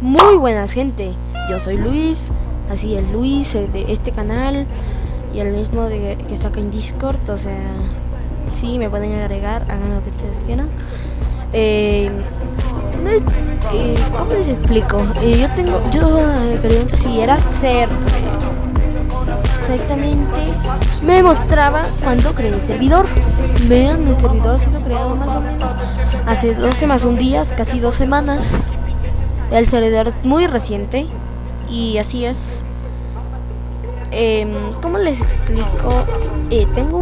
Muy buenas gente, yo soy Luis, así es Luis eh, de este canal y el mismo de, que está acá en Discord, o sea, sí, me pueden agregar, hagan lo que ustedes quieran. Eh, eh, ¿Cómo les explico? Eh, yo tengo, yo eh, quería si era ser exactamente, me mostraba cuando creé el servidor. Vean, el servidor ha sido creado más o menos hace 12 más un días, casi dos semanas. El servidor es muy reciente y así es. Em, ¿Cómo les explico? Eh, tengo